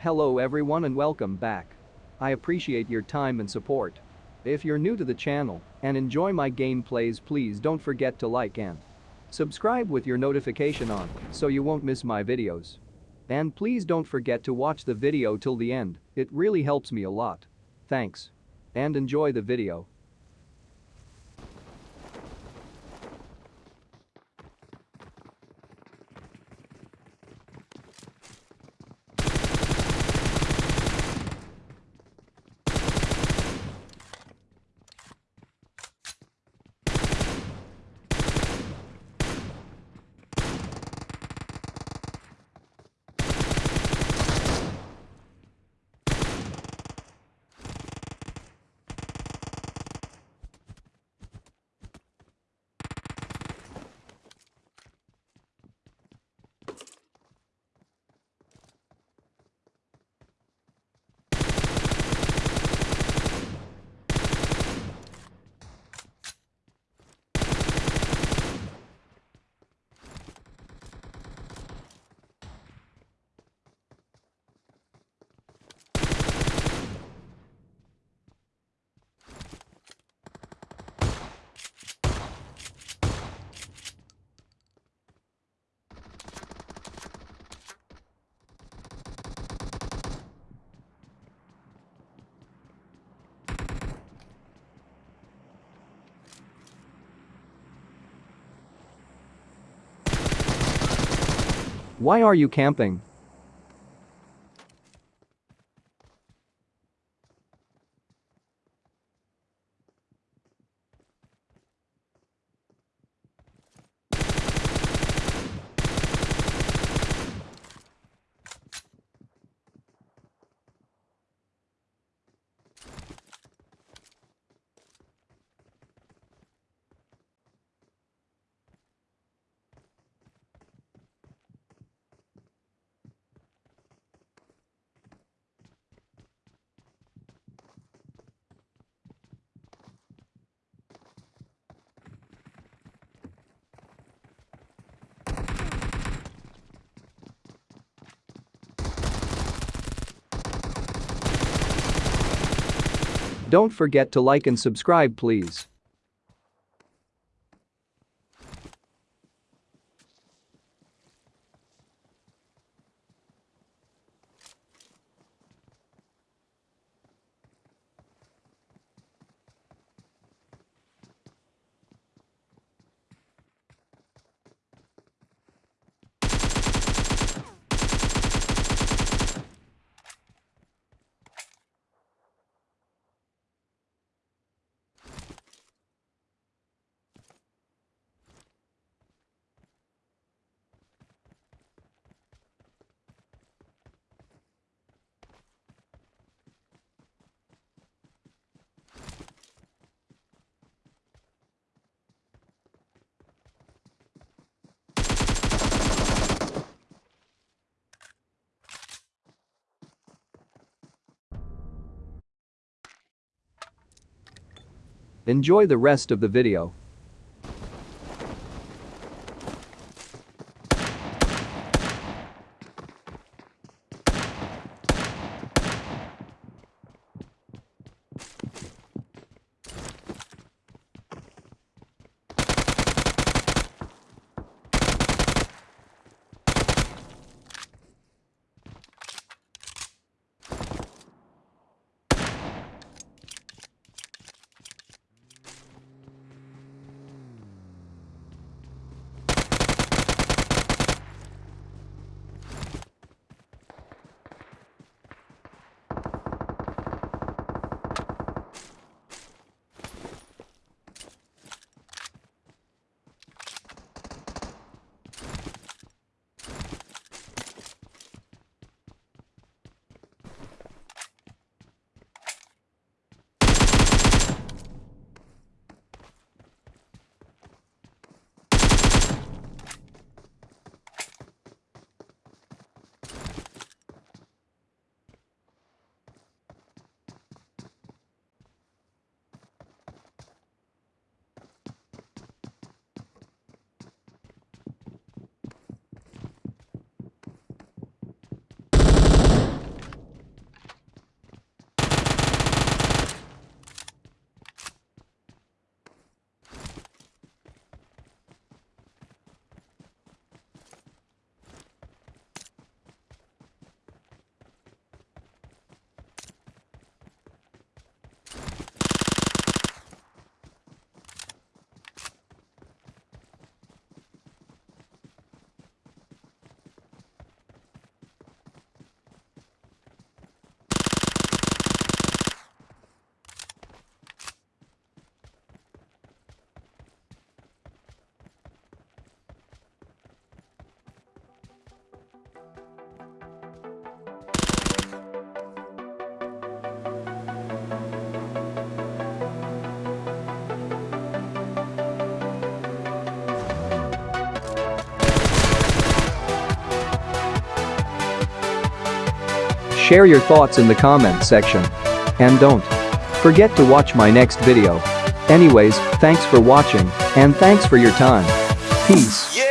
Hello everyone and welcome back. I appreciate your time and support. If you're new to the channel and enjoy my gameplays please don't forget to like and subscribe with your notification on so you won't miss my videos. And please don't forget to watch the video till the end, it really helps me a lot. Thanks. And enjoy the video. Why are you camping? Don't forget to like and subscribe please. Enjoy the rest of the video. Share your thoughts in the comment section. And don't forget to watch my next video. Anyways, thanks for watching, and thanks for your time. Peace.